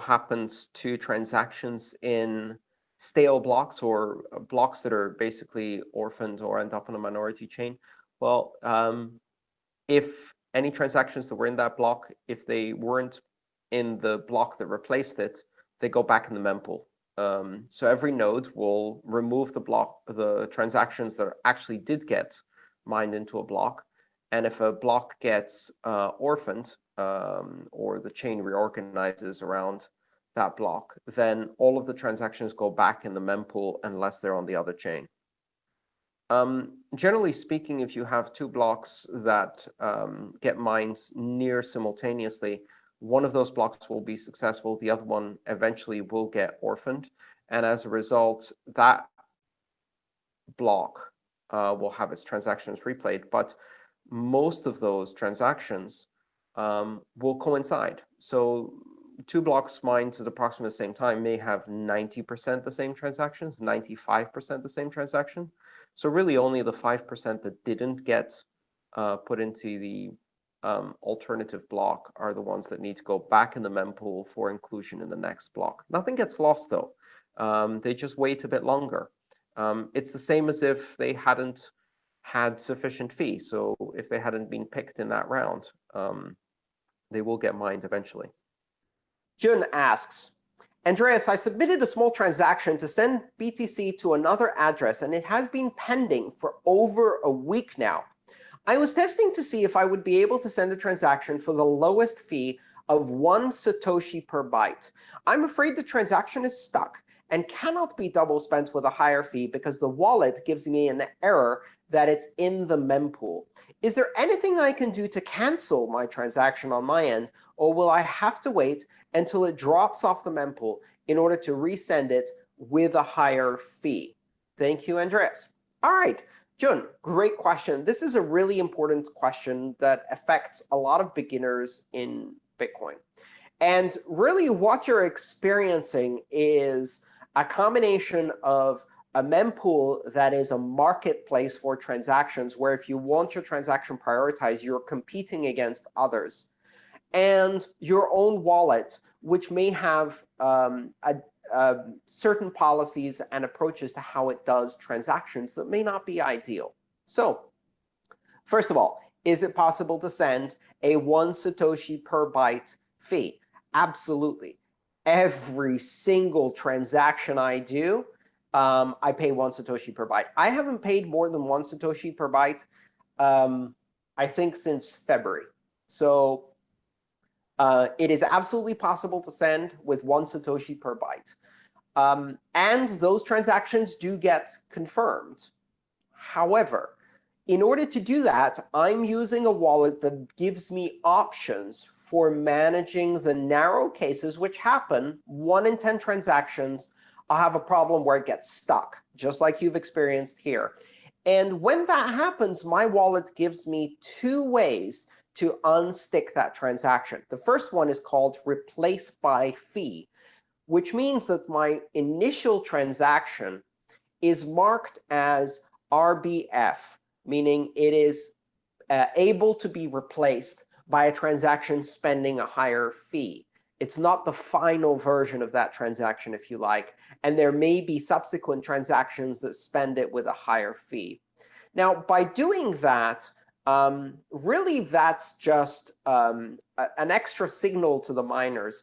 happens to transactions in stale blocks or uh, blocks that are basically orphaned or end up on a minority chain. Well, um, if any transactions that were in that block, if they weren't in the block that replaced it, they go back in the mempool. Um, so every node will remove the block, the transactions that actually did get mined into a block. And if a block gets uh, orphaned um, or the chain reorganizes around that block, then all of the transactions go back in the mempool unless they're on the other chain. Um, generally speaking, if you have two blocks that um, get mined near simultaneously, one of those blocks will be successful. The other one eventually will get orphaned. And as a result, that block uh, will have its transactions replayed. But most of those transactions um, will coincide. So two blocks mined at approximately the same time may have 90% the same transactions, 95% the same transaction. So really only the 5% that didn't get uh, put into the um, alternative block are the ones that need to go back in the mempool for inclusion in the next block. Nothing gets lost, though. Um, they just wait a bit longer. Um, it's the same as if they hadn't had sufficient fee. So if they hadn't been picked in that round, um, they will get mined eventually. Jun asks, Andreas, I submitted a small transaction to send BTC to another address, and it has been pending for over a week now. I was testing to see if I would be able to send a transaction for the lowest fee of one Satoshi per byte. I'm afraid the transaction is stuck and cannot be double spent with a higher fee because the wallet gives me an error that it's in the mempool. Is there anything I can do to cancel my transaction on my end, or will I have to wait until it drops off the mempool in order to resend it with a higher fee? Thank you, Andreas. All right, Jun, great question. This is a really important question that affects a lot of beginners in Bitcoin. And really what you're experiencing is a combination of a mempool that is a marketplace for transactions, where if you want your transaction prioritized, you're competing against others, and your own wallet, which may have um, a, a certain policies and approaches to how it does transactions that may not be ideal. So first of all, is it possible to send a one Satoshi per byte fee? Absolutely every single transaction I do, um, I pay one Satoshi per byte. I haven't paid more than one Satoshi per byte, um, I think, since February. So uh, it is absolutely possible to send with one Satoshi per byte. Um, and those transactions do get confirmed. However, in order to do that, I'm using a wallet that gives me options for managing the narrow cases, which happen 1 in 10 transactions, I'll have a problem where it gets stuck, just like you've experienced here. And when that happens, my wallet gives me two ways to unstick that transaction. The first one is called replace by fee, which means that my initial transaction is marked as RBF, meaning it is uh, able to be replaced by a transaction spending a higher fee. It's not the final version of that transaction, if you like. And there may be subsequent transactions that spend it with a higher fee. Now, by doing that, um, really that's just um, an extra signal to the miners,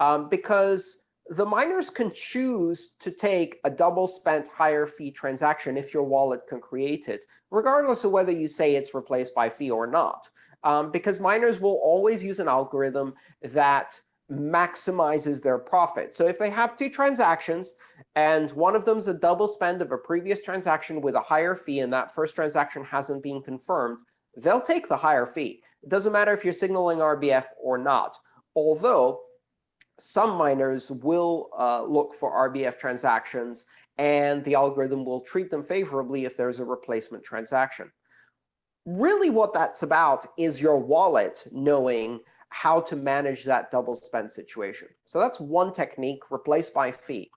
um, because the miners can choose to take a double spent higher fee transaction if your wallet can create it, regardless of whether you say it's replaced by fee or not um, because miners will always use an algorithm that maximizes their profit. So if they have two transactions, and one of them is a double spend of a previous transaction with a higher fee, and that first transaction hasn't been confirmed, they'll take the higher fee. It doesn't matter if you're signaling RBF or not, although some miners will uh, look for RBF transactions, and the algorithm will treat them favorably if there's a replacement transaction really what that's about is your wallet knowing how to manage that double spend situation. So that's one technique, replace by fee.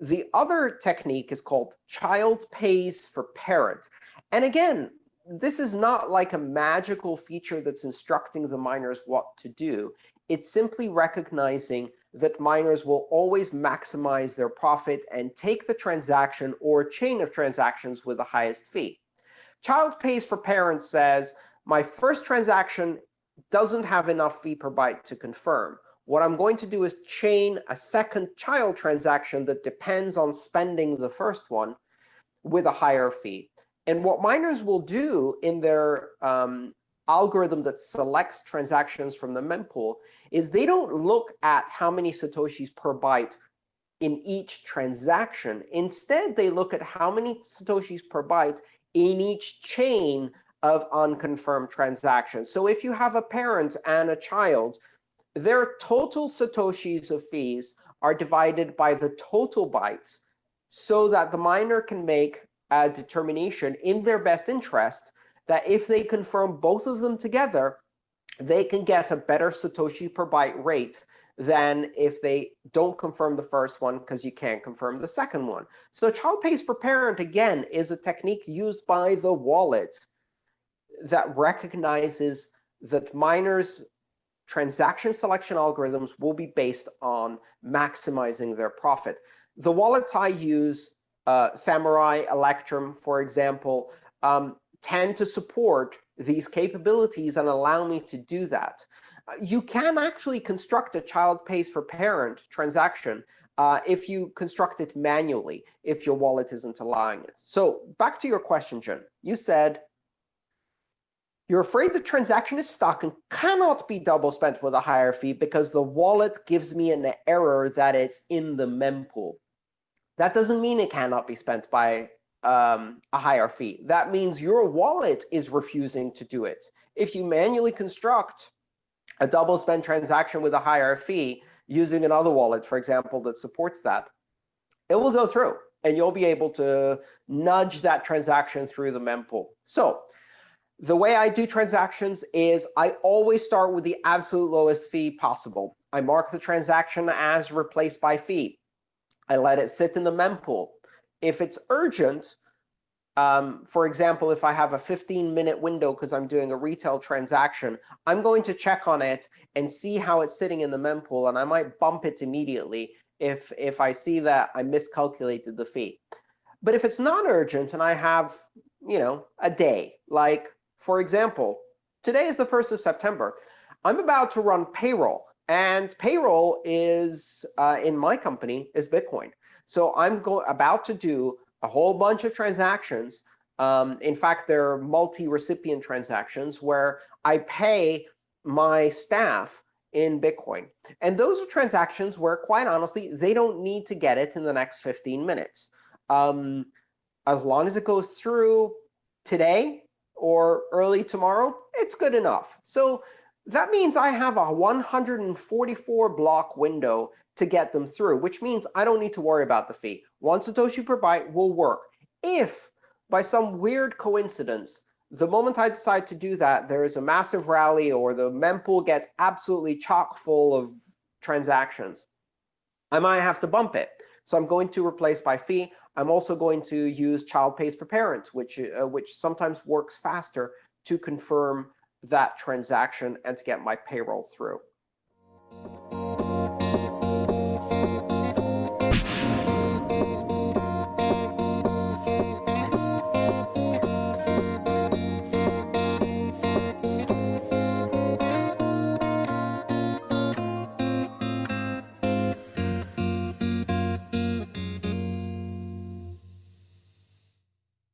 The other technique is called child pays for parent. And again, this is not like a magical feature that's instructing the miners what to do. It's simply recognizing that miners will always maximize their profit and take the transaction or chain of transactions with the highest fee. Child pays for parent says, my first transaction doesn't have enough fee per byte to confirm. What I'm going to do is chain a second child transaction that depends on spending the first one with a higher fee. And what miners will do in their um, algorithm that selects transactions from the mempool is they don't look at how many satoshis per byte in each transaction. Instead, they look at how many satoshis per byte in each chain of unconfirmed transactions. So if you have a parent and a child, their total satoshis of fees are divided by the total bytes so that the miner can make a determination in their best interest that if they confirm both of them together, they can get a better Satoshi per byte rate than if they don't confirm the first one because you can't confirm the second one. So child pays for parent, again, is a technique used by the wallet that recognizes that miners' transaction selection algorithms will be based on maximizing their profit. The wallets I use, uh, Samourai, Electrum, for example, um, tend to support these capabilities and allow me to do that. Uh, you can actually construct a child pays for parent transaction uh, if you construct it manually, if your wallet isn't allowing it. So back to your question, Jun. You said you're afraid the transaction is stuck and cannot be double spent with a higher fee because the wallet gives me an error that it's in the mempool. That doesn't mean it cannot be spent by um, a higher fee. That means your wallet is refusing to do it. If you manually construct a double spend transaction with a higher fee using another wallet, for example, that supports that, it will go through. And you'll be able to nudge that transaction through the mempool. So the way I do transactions is I always start with the absolute lowest fee possible. I mark the transaction as replaced by fee. I let it sit in the mempool. If it's urgent, um, for example, if I have a 15-minute window because I'm doing a retail transaction, I'm going to check on it and see how it's sitting in the mempool, and I might bump it immediately if, if I see that I miscalculated the fee. But if it's not urgent and I have you know, a day, like, for example, today is the 1st of September. I'm about to run payroll. And payroll is, uh, in my company, is Bitcoin. So I'm about to do a whole bunch of transactions. Um, in fact, there are multi-recipient transactions where I pay my staff in Bitcoin. And those are transactions where, quite honestly, they don't need to get it in the next 15 minutes. Um, as long as it goes through today or early tomorrow, it's good enough. So that means I have a 144 block window to get them through, which means I don't need to worry about the fee. One Satoshi per byte will work. If, by some weird coincidence, the moment I decide to do that, there is a massive rally or the mempool gets absolutely chock full of transactions, I might have to bump it. So I'm going to replace by fee. I'm also going to use child pays for parent, which, uh, which sometimes works faster to confirm that transaction and to get my payroll through.